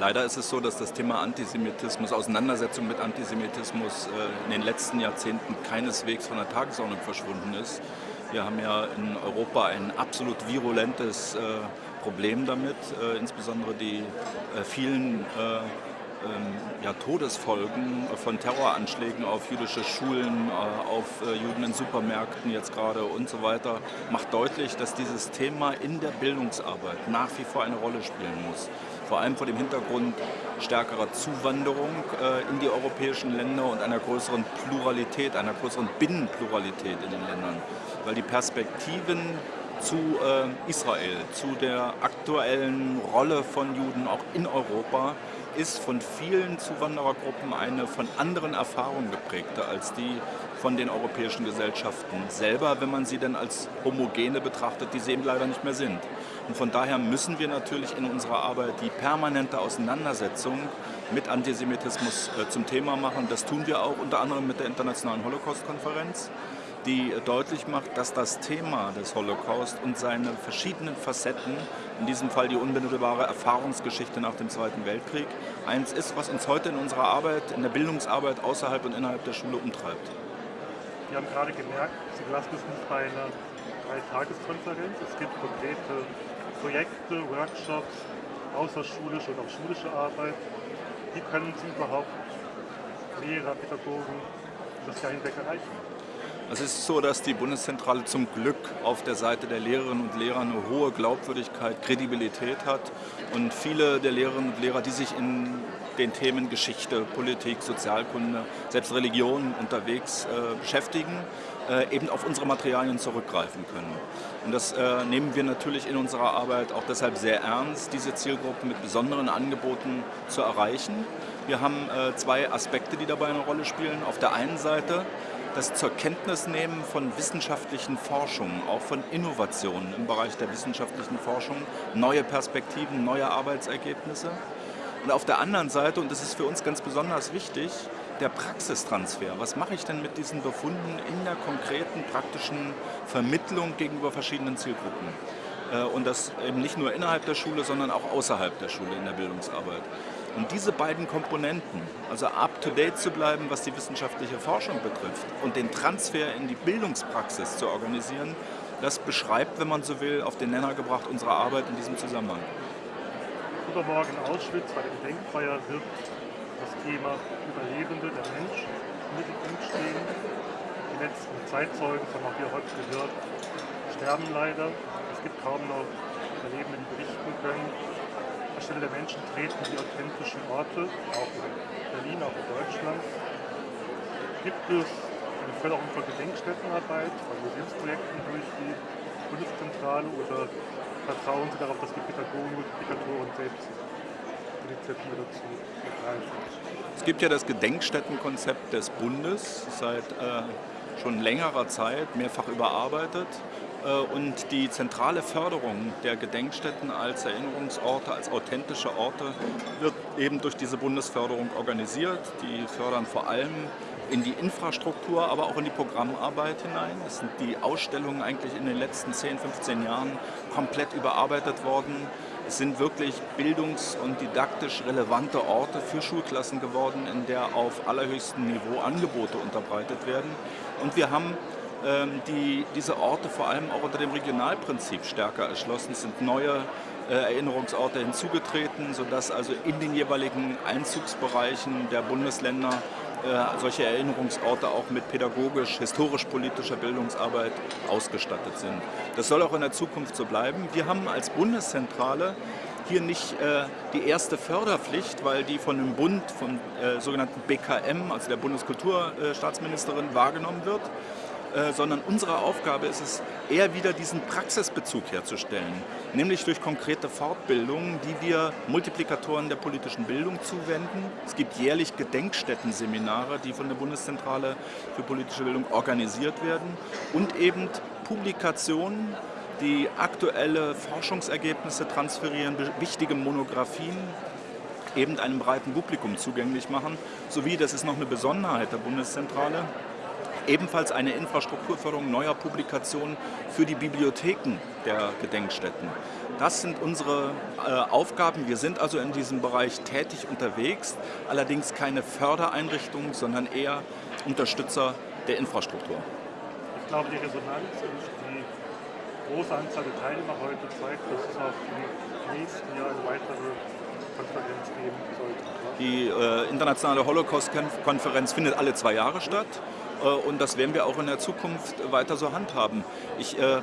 Leider ist es so, dass das Thema Antisemitismus, Auseinandersetzung mit Antisemitismus äh, in den letzten Jahrzehnten keineswegs von der Tagesordnung verschwunden ist. Wir haben ja in Europa ein absolut virulentes äh, Problem damit, äh, insbesondere die vielen ähm, ja, Todesfolgen von Terroranschlägen auf jüdische Schulen, auf Juden in Supermärkten jetzt gerade und so weiter, macht deutlich, dass dieses Thema in der Bildungsarbeit nach wie vor eine Rolle spielen muss vor allem vor dem Hintergrund stärkerer Zuwanderung äh, in die europäischen Länder und einer größeren Pluralität, einer größeren Binnenpluralität in den Ländern. Weil die Perspektiven zu äh, Israel, zu der aktuellen Rolle von Juden auch in Europa, ist von vielen Zuwanderergruppen eine von anderen Erfahrungen geprägte als die von den europäischen Gesellschaften selber, wenn man sie denn als homogene betrachtet, die sie eben leider nicht mehr sind. Und von daher müssen wir natürlich in unserer Arbeit die permanente Auseinandersetzung mit Antisemitismus äh, zum Thema machen. Das tun wir auch unter anderem mit der Internationalen Holocaust-Konferenz, die deutlich macht, dass das Thema des Holocaust und seine verschiedenen Facetten, in diesem Fall die unmittelbare Erfahrungsgeschichte nach dem Zweiten Weltkrieg, eins ist, was uns heute in unserer Arbeit, in der Bildungsarbeit außerhalb und innerhalb der Schule umtreibt. Sie haben gerade gemerkt, Sie lassen es nicht bei einer Drei-Tageskonferenz. Es gibt konkrete Projekte, Workshops, außerschulische und auch schulische Arbeit. Wie können Sie überhaupt Lehrer, Pädagogen das Jahr hinweg erreichen? Es ist so, dass die Bundeszentrale zum Glück auf der Seite der Lehrerinnen und Lehrer eine hohe Glaubwürdigkeit, Kredibilität hat und viele der Lehrerinnen und Lehrer, die sich in den Themen Geschichte, Politik, Sozialkunde, selbst Religion unterwegs äh, beschäftigen, äh, eben auf unsere Materialien zurückgreifen können. Und das äh, nehmen wir natürlich in unserer Arbeit auch deshalb sehr ernst, diese Zielgruppe mit besonderen Angeboten zu erreichen. Wir haben äh, zwei Aspekte, die dabei eine Rolle spielen. Auf der einen Seite das zur Kenntnis nehmen von wissenschaftlichen Forschungen, auch von Innovationen im Bereich der wissenschaftlichen Forschung, neue Perspektiven, neue Arbeitsergebnisse. Und auf der anderen Seite, und das ist für uns ganz besonders wichtig, der Praxistransfer. Was mache ich denn mit diesen Befunden in der konkreten praktischen Vermittlung gegenüber verschiedenen Zielgruppen? Äh, und das eben nicht nur innerhalb der Schule, sondern auch außerhalb der Schule in der Bildungsarbeit. Und diese beiden Komponenten, also up-to-date zu bleiben, was die wissenschaftliche Forschung betrifft und den Transfer in die Bildungspraxis zu organisieren, das beschreibt, wenn man so will, auf den Nenner gebracht unsere Arbeit in diesem Zusammenhang. Übermorgen in Auschwitz bei der Denkfeier wird das Thema Überlebende, der Mensch, im Mittelpunkt stehen. Die letzten Zeitzeugen, das haben auch hier heute gehört, sterben leider. Es gibt kaum noch Überlebende, die berichten können Anstelle der Menschen treten die authentischen Orte, auch in Berlin, auch in Deutschland. Gibt es eine Förderung von Gedenkstättenarbeit, von Museumsprojekten durch die Bundeszentrale oder vertrauen Sie darauf, dass die Pädagogen, Multiplikatoren selbst Initiative dazu ergreifen? Es gibt ja das Gedenkstättenkonzept des Bundes seit äh, schon längerer Zeit, mehrfach überarbeitet. Äh, und die zentrale Förderung der Gedenkstätten als Erinnerungsorte, als authentische Orte wird eben durch diese Bundesförderung organisiert. Die fördern vor allem in die Infrastruktur, aber auch in die Programmarbeit hinein. Es sind die Ausstellungen eigentlich in den letzten 10, 15 Jahren komplett überarbeitet worden. Es sind wirklich bildungs- und didaktisch relevante Orte für Schulklassen geworden, in der auf allerhöchstem Niveau Angebote unterbreitet werden. Und wir haben ähm, die, diese Orte vor allem auch unter dem Regionalprinzip stärker erschlossen. Es sind neue äh, Erinnerungsorte hinzugetreten, sodass also in den jeweiligen Einzugsbereichen der Bundesländer solche Erinnerungsorte auch mit pädagogisch, historisch-politischer Bildungsarbeit ausgestattet sind. Das soll auch in der Zukunft so bleiben. Wir haben als Bundeszentrale hier nicht äh, die erste Förderpflicht, weil die von dem Bund, vom äh, sogenannten BKM, also der Bundeskulturstaatsministerin, wahrgenommen wird. Äh, sondern unsere Aufgabe ist es, eher wieder diesen Praxisbezug herzustellen, nämlich durch konkrete Fortbildungen, die wir Multiplikatoren der politischen Bildung zuwenden. Es gibt jährlich Gedenkstätten-Seminare, die von der Bundeszentrale für politische Bildung organisiert werden und eben Publikationen, die aktuelle Forschungsergebnisse transferieren, wichtige Monographien eben einem breiten Publikum zugänglich machen, sowie, das ist noch eine Besonderheit der Bundeszentrale, ebenfalls eine Infrastrukturförderung neuer Publikationen für die Bibliotheken der Gedenkstätten. Das sind unsere äh, Aufgaben. Wir sind also in diesem Bereich tätig unterwegs, allerdings keine Fördereinrichtung, sondern eher Unterstützer der Infrastruktur. Ich glaube, die Resonanz und die große Anzahl der Teilnehmer heute zeigt, dass es auch im nächsten Jahr eine weitere Konferenz geben sollte. Die äh, internationale Holocaust-Konferenz findet alle zwei Jahre statt und das werden wir auch in der Zukunft weiter so handhaben. Ich äh,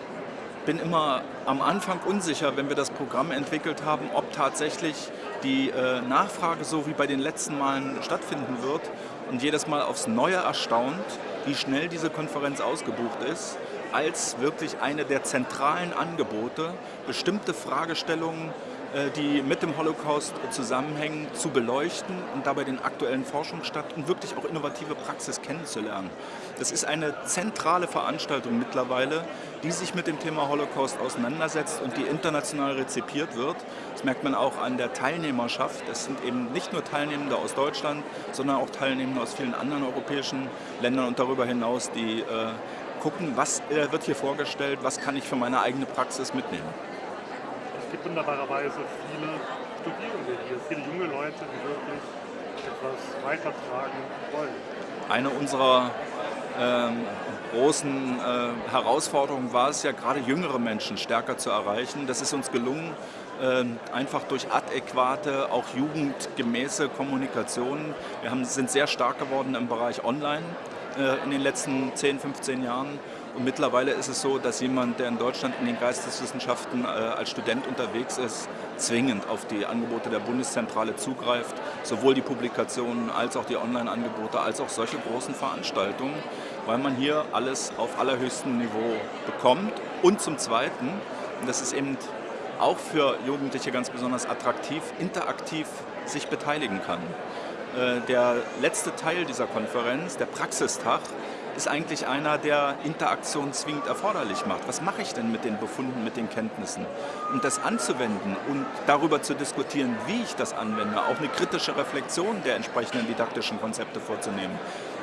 bin immer am Anfang unsicher, wenn wir das Programm entwickelt haben, ob tatsächlich die äh, Nachfrage so wie bei den letzten Malen stattfinden wird und jedes Mal aufs Neue erstaunt, wie schnell diese Konferenz ausgebucht ist, als wirklich eine der zentralen Angebote, bestimmte Fragestellungen äh, die mit dem Holocaust zusammenhängen, zu beleuchten und dabei den aktuellen Forschungsstand und wirklich auch innovative Praxis kennenzulernen. Das ist eine zentrale Veranstaltung mittlerweile, die sich mit dem Thema Holocaust auseinandersetzt und die international rezipiert wird. Das merkt man auch an der Teilnehmerschaft. Es sind eben nicht nur Teilnehmende aus Deutschland, sondern auch Teilnehmende aus vielen anderen europäischen Ländern und darüber hinaus, die äh, gucken, was äh, wird hier vorgestellt, was kann ich für meine eigene Praxis mitnehmen gibt wunderbarerweise viele Studierende hier, viele junge Leute, die wirklich etwas weitertragen wollen. Eine unserer ähm, großen äh, Herausforderungen war es ja, gerade jüngere Menschen stärker zu erreichen. Das ist uns gelungen, äh, einfach durch adäquate, auch jugendgemäße Kommunikation. Wir haben, sind sehr stark geworden im Bereich Online äh, in den letzten 10, 15 Jahren. Und mittlerweile ist es so, dass jemand, der in Deutschland in den Geisteswissenschaften äh, als Student unterwegs ist, zwingend auf die Angebote der Bundeszentrale zugreift, sowohl die Publikationen als auch die Online-Angebote, als auch solche großen Veranstaltungen, weil man hier alles auf allerhöchstem Niveau bekommt. Und zum Zweiten, und das ist eben auch für Jugendliche ganz besonders attraktiv, interaktiv sich beteiligen kann. Äh, der letzte Teil dieser Konferenz, der Praxistag, ist eigentlich einer, der Interaktion zwingend erforderlich macht. Was mache ich denn mit den Befunden, mit den Kenntnissen? Und das anzuwenden und darüber zu diskutieren, wie ich das anwende, auch eine kritische Reflexion der entsprechenden didaktischen Konzepte vorzunehmen,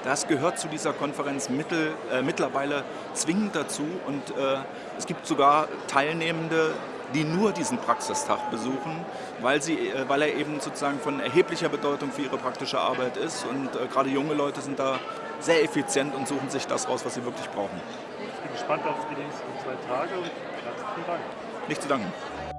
das gehört zu dieser Konferenz mittel, äh, mittlerweile zwingend dazu und äh, es gibt sogar Teilnehmende, die nur diesen Praxistag besuchen, weil, sie, äh, weil er eben sozusagen von erheblicher Bedeutung für ihre praktische Arbeit ist. Und äh, gerade junge Leute sind da sehr effizient und suchen sich das raus, was sie wirklich brauchen. Ich bin gespannt auf die nächsten zwei Tage und herzlichen Dank. Nicht zu danken.